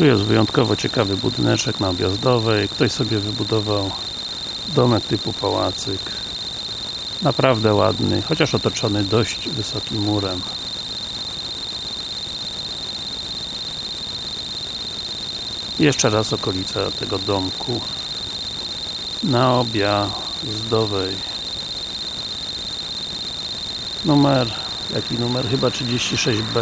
Tu jest wyjątkowo ciekawy budyneczek na Objazdowej. Ktoś sobie wybudował domek typu pałacyk. Naprawdę ładny, chociaż otoczony dość wysokim murem. Jeszcze raz okolica tego domku na Objazdowej. Numer, jaki numer? Chyba 36B.